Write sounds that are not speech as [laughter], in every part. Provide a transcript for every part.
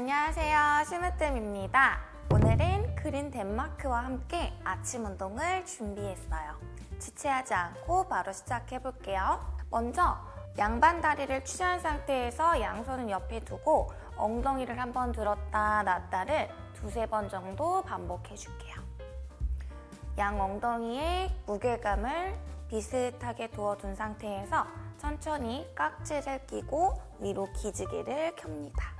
안녕하세요. 심으뜸입니다. 오늘은 그린 덴마크와 함께 아침 운동을 준비했어요. 지체하지 않고 바로 시작해 볼게요. 먼저 양반 다리를 취한 상태에서 양손은 옆에 두고 엉덩이를 한번 들었다 놨다를 두세 번 정도 반복해 줄게요. 양 엉덩이에 무게감을 비슷하게 두어둔 상태에서 천천히 깍지를 끼고 위로 기지개를 켭니다.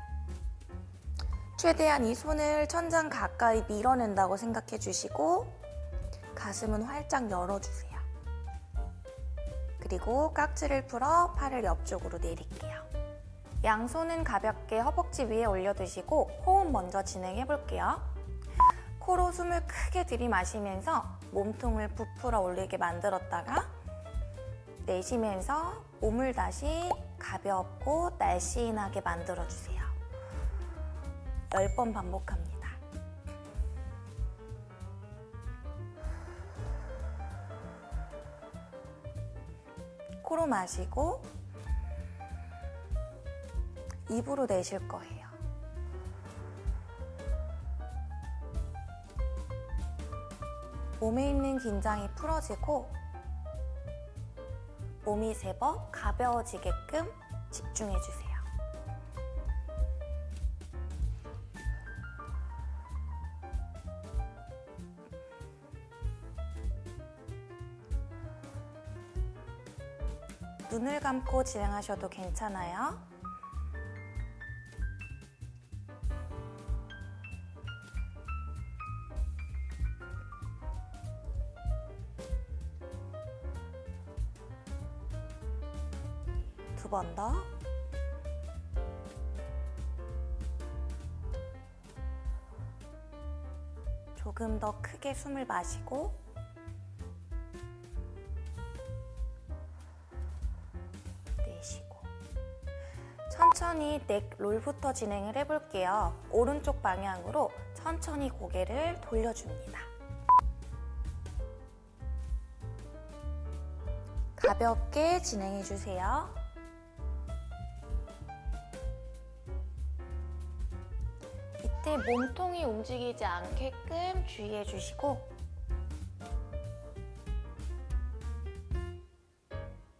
최대한 이 손을 천장 가까이 밀어낸다고 생각해 주시고 가슴은 활짝 열어주세요. 그리고 깍지를 풀어 팔을 옆쪽으로 내릴게요. 양손은 가볍게 허벅지 위에 올려두시고 호흡 먼저 진행해 볼게요. 코로 숨을 크게 들이마시면서 몸통을 부풀어 올리게 만들었다가 내쉬면서 몸을 다시 가볍고 날씬하게 만들어주세요. 10번 반복합니다. 코로 마시고 입으로 내쉴 거예요. 몸에 있는 긴장이 풀어지고 몸이 제법 가벼워지게끔 집중해주세요. 눈을 감고 진행하셔도 괜찮아요. 두 번 더. 조금 더 크게 숨을 마시고 천천히 넥 롤부터 진행을 해볼게요. 오른쪽 방향으로 천천히 고개를 돌려줍니다. 가볍게 진행해주세요. 이때 몸통이 움직이지 않게끔 주의해주시고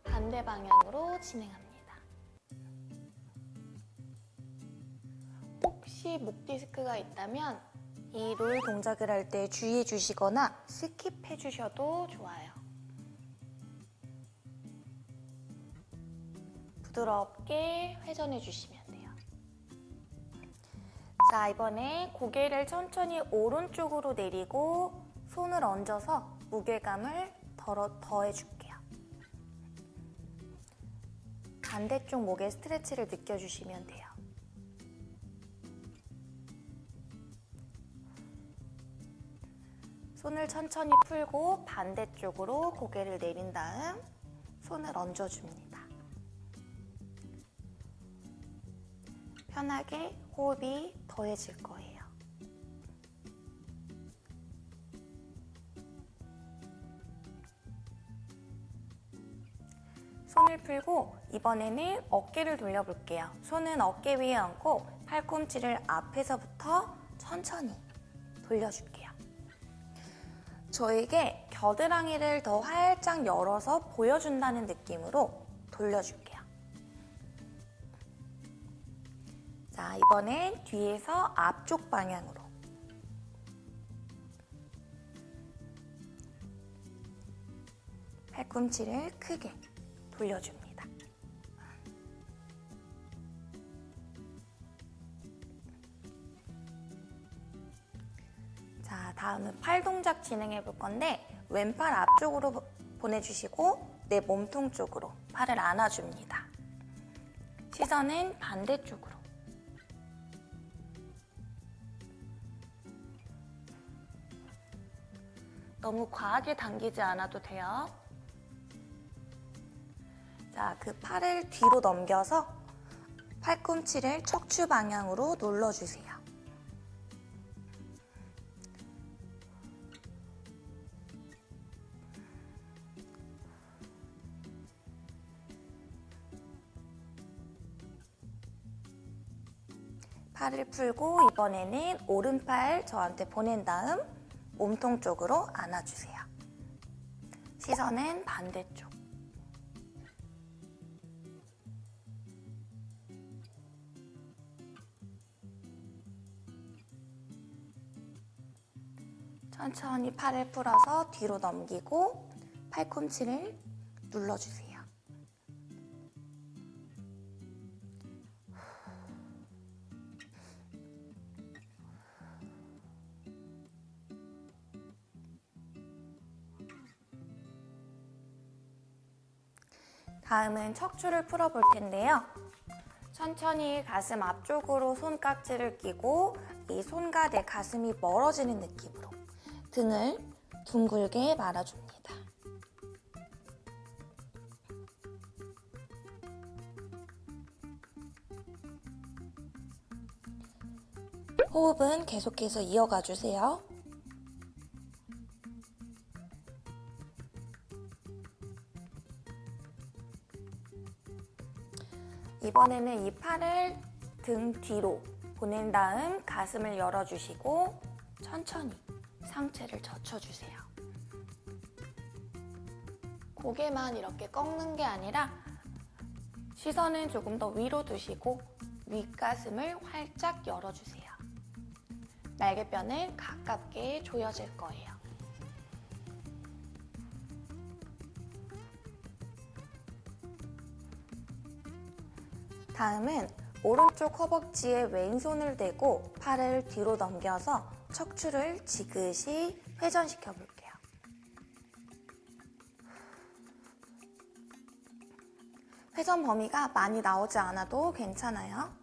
반대 방향으로 진행합니다. 목 디스크가 있다면 이 롤 동작을 할 때 주의해 주시거나 skip해 주셔도 좋아요. 부드럽게 회전해 주시면 돼요. 자, 이번에 고개를 천천히 오른쪽으로 내리고 손을 얹어서 무게감을 덜어, 더해줄게요. 반대쪽 목의 스트레치를 느껴주시면 돼요. 손을 천천히 풀고 반대쪽으로 고개를 내린 다음 손을 얹어줍니다. 편하게 호흡이 더해질 거예요. 손을 풀고 이번에는 어깨를 돌려볼게요. 손은 어깨 위에 얹고 팔꿈치를 앞에서부터 천천히 돌려줄게요. 저에게 겨드랑이를 더 활짝 열어서 보여준다는 느낌으로 돌려줄게요. 자, 이번엔 뒤에서 앞쪽 방향으로. 팔꿈치를 크게 돌려줍니다. 다음은 팔 동작 진행해 볼 건데 왼팔 앞쪽으로 보내주시고 내 몸통 쪽으로 팔을 안아줍니다. 시선은 반대쪽으로. 너무 과하게 당기지 않아도 돼요. 자, 그 팔을 뒤로 넘겨서 팔꿈치를 척추 방향으로 눌러주세요. 팔을 풀고 이번에는 오른팔 저한테 보낸 다음 몸통 쪽으로 안아주세요. 시선은 반대쪽. 천천히 팔을 풀어서 뒤로 넘기고 팔꿈치를 눌러주세요. 다음은 척추를 풀어볼 텐데요. 천천히 가슴 앞쪽으로 손깍지를 끼고 이 손과 내 가슴이 멀어지는 느낌으로 등을 둥글게 말아줍니다. 호흡은 계속해서 이어가 주세요. 이번에는 이 팔을 등 뒤로 보낸 다음 가슴을 열어주시고 천천히 상체를 젖혀주세요. 고개만 이렇게 꺾는 게 아니라 시선은 조금 더 위로 두시고 윗가슴을 활짝 열어주세요. 날개뼈는 가깝게 조여질 거예요. 다음은 오른쪽 허벅지에 왼손을 대고 팔을 뒤로 넘겨서 척추를 지그시 회전시켜 볼게요. 회전 범위가 많이 나오지 않아도 괜찮아요.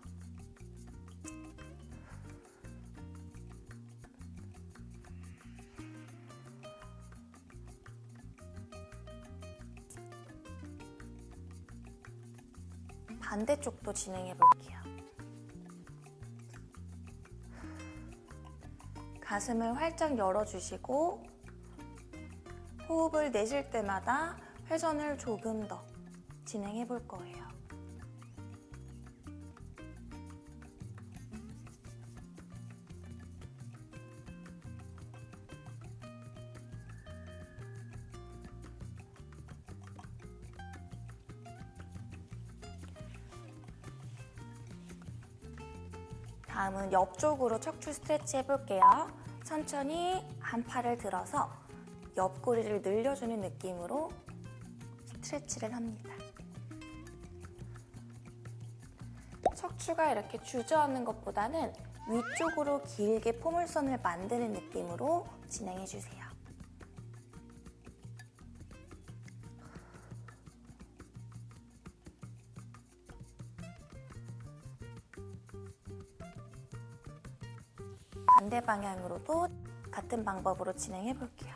반대쪽도 진행해 볼게요. 가슴을 활짝 열어주시고 호흡을 내쉴 때마다 회전을 조금 더 진행해 볼 거예요. 다음은 옆쪽으로 척추 스트레치 해볼게요. 천천히 한 팔을 들어서 옆구리를 늘려주는 느낌으로 스트레치를 합니다. 척추가 이렇게 주저앉는 것보다는 위쪽으로 길게 포물선을 만드는 느낌으로 진행해주세요. 반대 방향으로도 같은 방법으로 진행해 볼게요.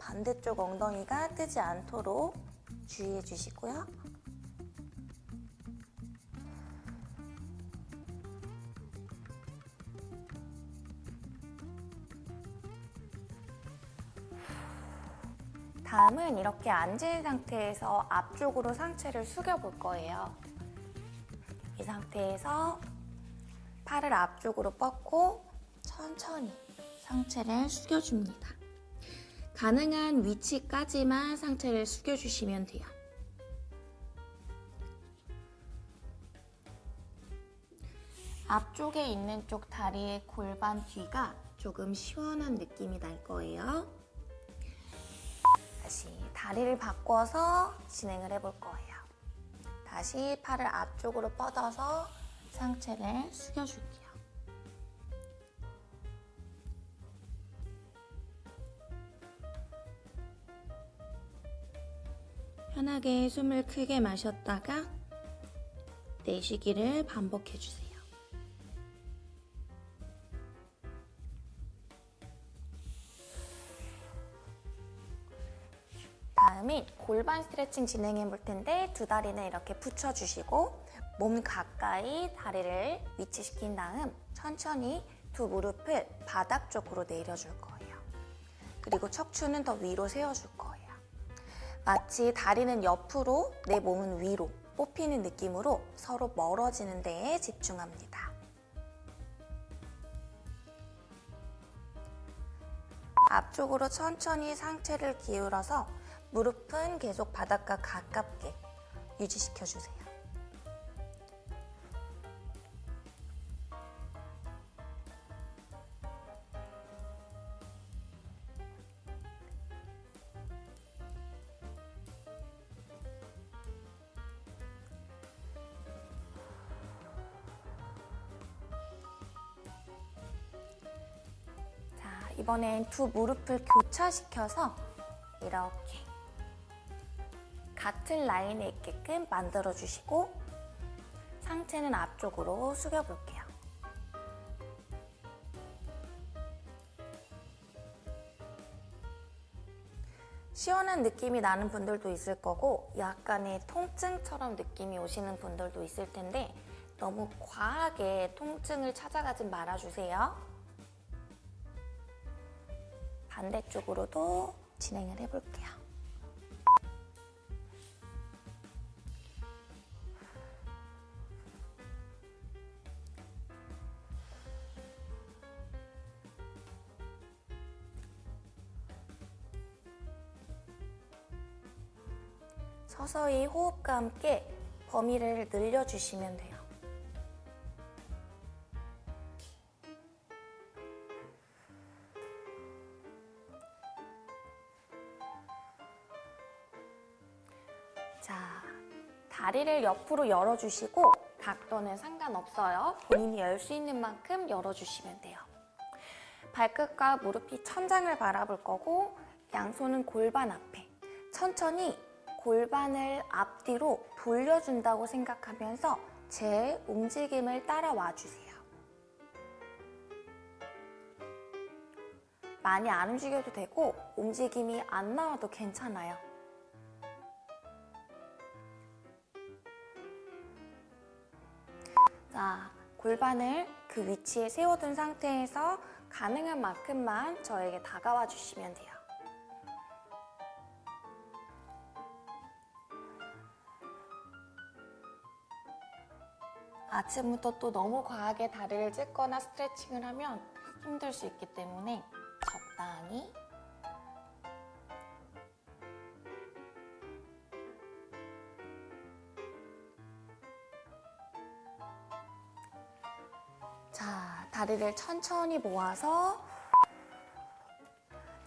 반대쪽 엉덩이가 뜨지 않도록 주의해 주시고요. 다음은 이렇게 앉은 상태에서 앞쪽으로 상체를 숙여 볼 거예요. 이 상태에서 팔을 앞쪽으로 뻗고 천천히 상체를 숙여줍니다. 가능한 위치까지만 상체를 숙여주시면 돼요. 앞쪽에 있는 쪽 다리의 골반 뒤가 조금 시원한 느낌이 날 거예요. 다시 다리를 바꿔서 진행을 해볼 거예요. 다시 팔을 앞쪽으로 뻗어서 상체를 숙여줄게요. 편하게 숨을 크게 마셨다가 내쉬기를 반복해주세요. 골반 스트레칭 진행해 볼 텐데 두 다리는 이렇게 붙여주시고 몸 가까이 다리를 위치시킨 다음 천천히 두 무릎을 바닥 쪽으로 내려줄 거예요. 그리고 척추는 더 위로 세워줄 거예요. 마치 다리는 옆으로, 내 몸은 위로 뽑히는 느낌으로 서로 멀어지는 데에 집중합니다. 앞쪽으로 천천히 상체를 기울여서 무릎은 계속 바닥과 가깝게 유지시켜 주세요. 자, 이번엔 두 무릎을 교차시켜서 이렇게 같은 라인에 있게끔 만들어 주시고 상체는 앞쪽으로 숙여 볼게요. 시원한 느낌이 나는 분들도 있을 거고 약간의 통증처럼 느낌이 오시는 분들도 있을 텐데 너무 과하게 통증을 찾아가지 말아주세요. 반대쪽으로도 진행을 해볼게요. 서서히 호흡과 함께 범위를 늘려주시면 돼요. 자, 다리를 옆으로 열어주시고 각도는 상관없어요. 본인이 열 수 있는 만큼 열어주시면 돼요. 발끝과 무릎이 천장을 바라볼 거고 양손은 골반 앞에 천천히 골반을 앞뒤로 돌려준다고 생각하면서 제 움직임을 따라와 주세요. 많이 안 움직여도 되고 움직임이 안 나와도 괜찮아요. 자, 골반을 그 위치에 세워둔 상태에서 가능한 만큼만 저에게 다가와 주시면 돼요. 아침부터 또 너무 과하게 다리를 찢거나 스트레칭을 하면 힘들 수 있기 때문에 적당히 자, 다리를 천천히 모아서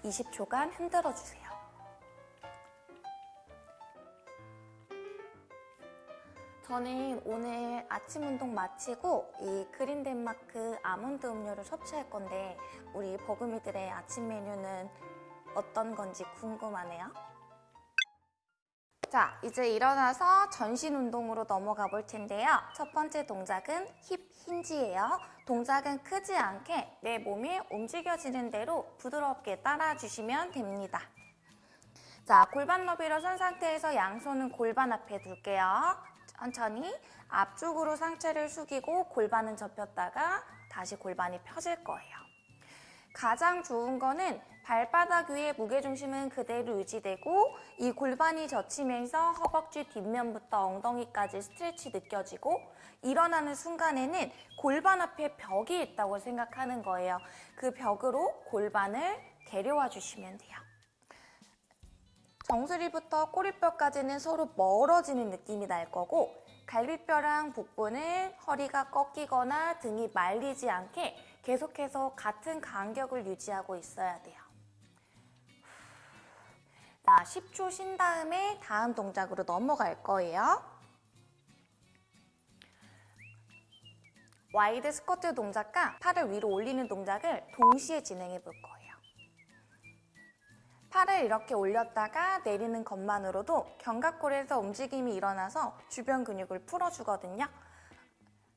20초간 흔들어 주세요. 저는 오늘 아침 운동 마치고 이 그린 덴마크 아몬드 음료를 섭취할 건데 우리 버금이들의 아침 메뉴는 어떤 건지 궁금하네요. 자, 이제 일어나서 전신 운동으로 넘어가 볼 텐데요. 첫 번째 동작은 힙 힌지예요. 동작은 크지 않게 내 몸이 움직여지는 대로 부드럽게 따라 주시면 됩니다. 자, 골반 너비로 선 상태에서 양손은 골반 앞에 둘게요. 천천히 앞쪽으로 상체를 숙이고 골반은 접혔다가 다시 골반이 펴질 거예요. 가장 좋은 거는 발바닥 위에 무게중심은 그대로 유지되고 이 골반이 젖히면서 허벅지 뒷면부터 엉덩이까지 스트레치 느껴지고 일어나는 순간에는 골반 앞에 벽이 있다고 생각하는 거예요. 그 벽으로 골반을 데려와 주시면 돼요. 정수리부터 꼬리뼈까지는 서로 멀어지는 느낌이 날 거고 갈비뼈랑 복부는 허리가 꺾이거나 등이 말리지 않게 계속해서 같은 간격을 유지하고 있어야 돼요. 자, 10초 쉰 다음에 다음 동작으로 넘어갈 거예요. wide 스쿼트 동작과 팔을 위로 올리는 동작을 동시에 진행해 볼 거예요. 팔을 이렇게 올렸다가 내리는 것만으로도 견갑골에서 움직임이 일어나서 주변 근육을 풀어주거든요.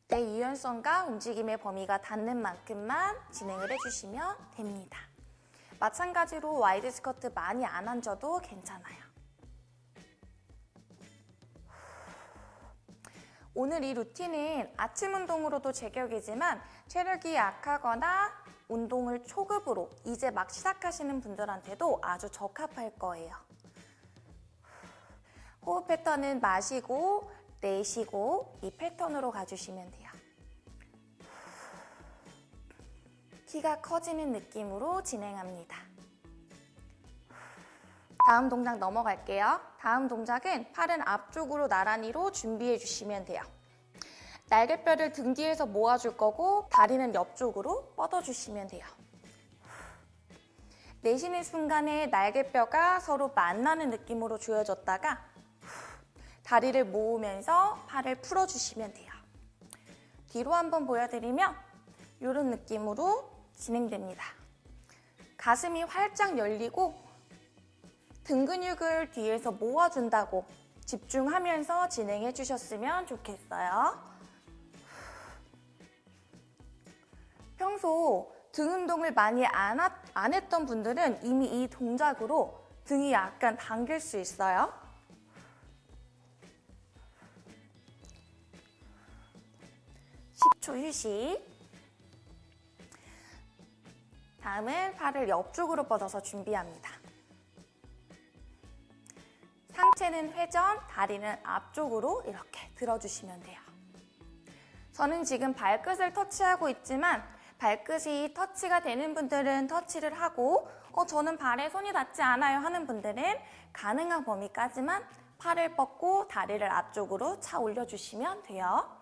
내 유연성과 움직임의 범위가 닿는 만큼만 진행을 해주시면 됩니다. 마찬가지로 wide 스쿼트 많이 안 앉아도 괜찮아요. 오늘 이 루틴은 아침 운동으로도 제격이지만 체력이 약하거나 운동을 초급으로 이제 막 시작하시는 분들한테도 아주 적합할 거예요. 호흡 패턴은 마시고 내쉬고 이 패턴으로 가주시면 돼요. 키가 커지는 느낌으로 진행합니다. 다음 동작 넘어갈게요. 다음 동작은 팔은 앞쪽으로 나란히로 준비해 주시면 돼요. 날개뼈를 등 뒤에서 모아줄 거고 다리는 옆쪽으로 뻗어주시면 돼요. 내쉬는 순간에 날개뼈가 서로 만나는 느낌으로 조여졌다가 다리를 모으면서 팔을 풀어주시면 돼요. 뒤로 한번 보여드리면 이런 느낌으로 진행됩니다. 가슴이 활짝 열리고 등 근육을 뒤에서 모아준다고 집중하면서 진행해 주셨으면 좋겠어요. 평소 등 운동을 많이 안, 하, 안 했던 분들은 이미 이 동작으로 등이 약간 당길 수 있어요. (10초) 휴식 다음은 팔을 옆쪽으로 뻗어서 준비합니다. 상체는 회전, 다리는 앞쪽으로 이렇게 들어주시면 돼요. 저는 지금 발끝을 터치하고 있지만 발끝이 터치가 되는 분들은 터치를 하고 어, 저는 발에 손이 닿지 않아요 하는 분들은 가능한 범위까지만 팔을 뻗고 다리를 앞쪽으로 차 올려주시면 돼요.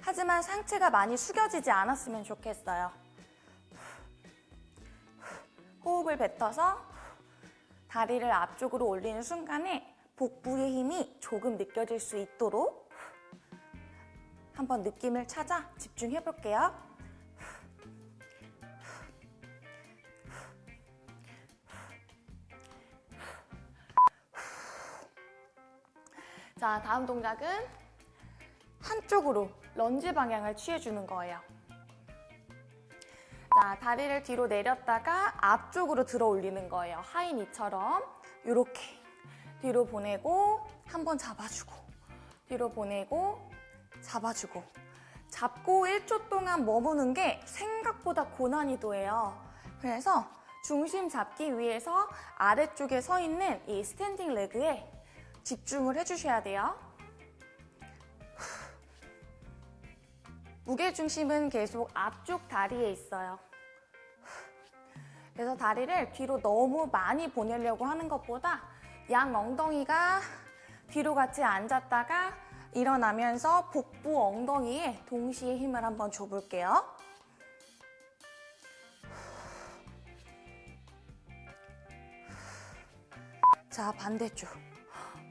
하지만 상체가 많이 숙여지지 않았으면 좋겠어요. 호흡을 뱉어서 다리를 앞쪽으로 올리는 순간에 복부의 힘이 조금 느껴질 수 있도록 한번 느낌을 찾아 집중해 볼게요. 자, 다음 동작은 한쪽으로 런지 방향을 취해주는 거예요. 자, 다리를 뒤로 내렸다가 앞쪽으로 들어 올리는 거예요. 하이니처럼 이렇게 뒤로 보내고 한 번 잡아주고 뒤로 보내고 잡아주고 잡고 1초 동안 머무는 게 생각보다 고난이도예요. 그래서 중심 잡기 위해서 아래쪽에 서 있는 이 스탠딩 레그에 집중을 해주셔야 돼요. 무게중심은 계속 앞쪽 다리에 있어요. 그래서 다리를 뒤로 너무 많이 보내려고 하는 것보다 양 엉덩이가 뒤로 같이 앉았다가 일어나면서 복부 엉덩이에 동시에 힘을 한번 줘볼게요. 자, 반대쪽.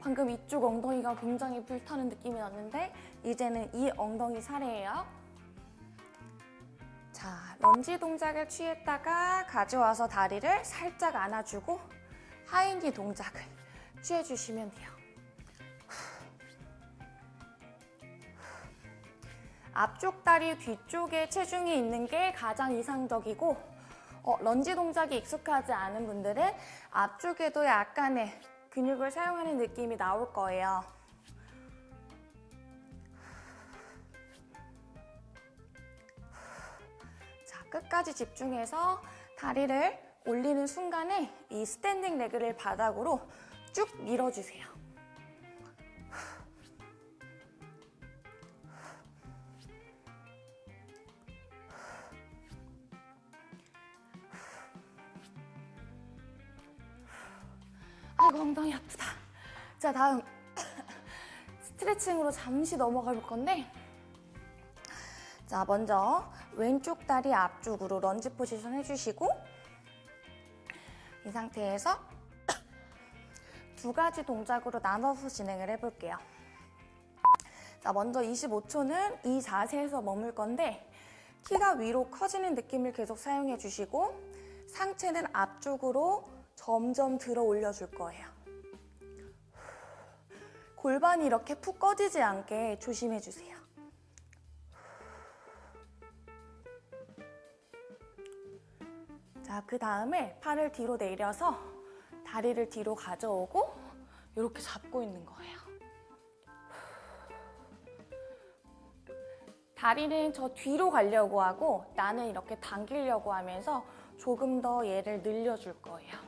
방금 이쪽 엉덩이가 굉장히 불타는 느낌이 났는데 이제는 이 엉덩이 차례예요. 자, 런지 동작을 취했다가 가져와서 다리를 살짝 안아주고 하인디 동작을 취해주시면 돼요. 앞쪽 다리 뒤쪽에 체중이 있는 게 가장 이상적이고 어, 런지 동작이 익숙하지 않은 분들은 앞쪽에도 약간의 근육을 사용하는 느낌이 나올 거예요. 끝까지 집중해서 다리를 올리는 순간에 이 standing leg를 바닥으로 쭉 밀어주세요. 아이고 엉덩이 아프다. 자 다음 [coughs] 스트레칭으로 잠시 넘어가 볼 건데 자 먼저 왼쪽 다리 앞쪽으로 런지 포지션 해주시고 이 상태에서 [coughs] 두 가지 동작으로 나눠서 진행을 해볼게요. 자 먼저 25초는 이 자세에서 머물 건데 키가 위로 커지는 느낌을 계속 사용해 주시고 상체는 앞쪽으로 점점 들어 올려줄 거예요. 골반이 이렇게 푹 꺼지지 않게 조심해 주세요. 자, 그 다음에 팔을 뒤로 내려서 다리를 뒤로 가져오고 이렇게 잡고 있는 거예요. 다리는 저 뒤로 가려고 하고 나는 이렇게 당기려고 하면서 조금 더 얘를 늘려줄 거예요.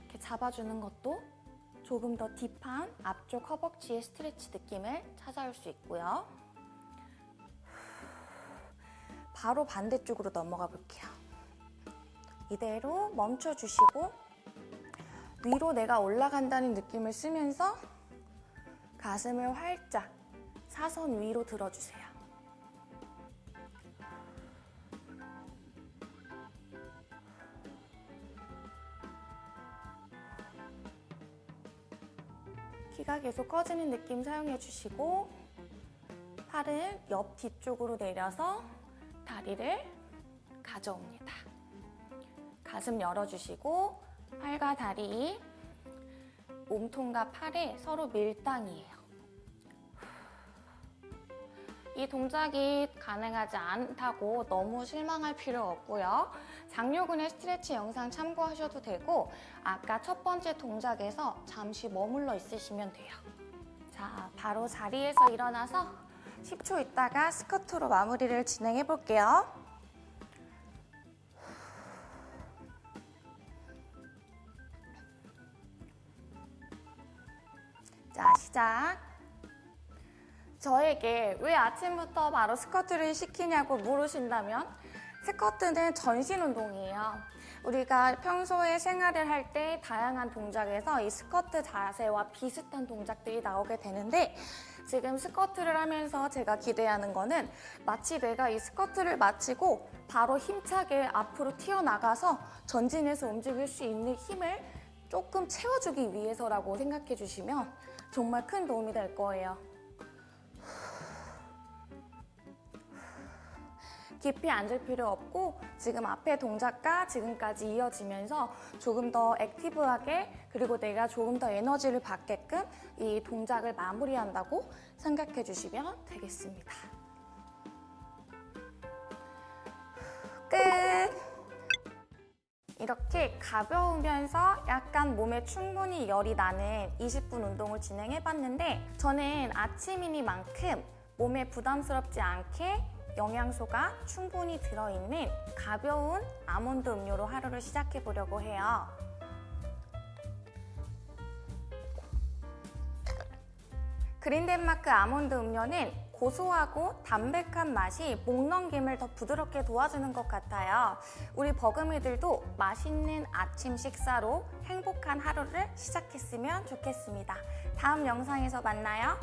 이렇게 잡아주는 것도 조금 더 딥한 앞쪽 허벅지의 스트레치 느낌을 찾아올 수 있고요. 바로 반대쪽으로 넘어가 볼게요. 이대로 멈춰주시고 위로 내가 올라간다는 느낌을 쓰면서 가슴을 활짝 사선 위로 들어주세요. 키가 계속 커지는 느낌 사용해 주시고 팔은 옆 뒤쪽으로 내려서 다리를 가져옵니다. 가슴 열어주시고 팔과 다리, 몸통과 팔에 서로 밀당이에요. 이 동작이 가능하지 않다고 너무 실망할 필요 없고요. 장요근의 스트레치 영상 참고하셔도 되고 아까 첫 번째 동작에서 잠시 머물러 있으시면 돼요. 자, 바로 자리에서 일어나서 10초 있다가 스쿼트로 마무리를 진행해 볼게요. 자, 시작. 저에게 왜 아침부터 바로 스쿼트를 시키냐고 물으신다면 스쿼트는 전신 운동이에요. 우리가 평소에 생활을 할 때 다양한 동작에서 이 스쿼트 자세와 비슷한 동작들이 나오게 되는데 지금 스쿼트를 하면서 제가 기대하는 거는 마치 내가 이 스쿼트를 마치고 바로 힘차게 앞으로 튀어나가서 전진해서 움직일 수 있는 힘을 조금 채워주기 위해서라고 생각해 주시면 정말 큰 도움이 될 거예요. 깊이 앉을 필요 없고 지금 앞에 동작과 지금까지 이어지면서 조금 더 액티브하게 그리고 내가 조금 더 에너지를 받게끔 이 동작을 마무리한다고 생각해 주시면 되겠습니다. 끝! 이렇게 가벼우면서 약간 몸에 충분히 열이 나는 20분 운동을 진행해봤는데 저는 아침이니만큼 몸에 부담스럽지 않게 영양소가 충분히 들어있는 가벼운 아몬드 음료로 하루를 시작해 보려고 해요. 그린덴마크 아몬드 음료는 고소하고 담백한 맛이 목 넘김을 더 부드럽게 도와주는 것 같아요. 우리 버금이들도 맛있는 아침 식사로 행복한 하루를 시작했으면 좋겠습니다. 다음 영상에서 만나요.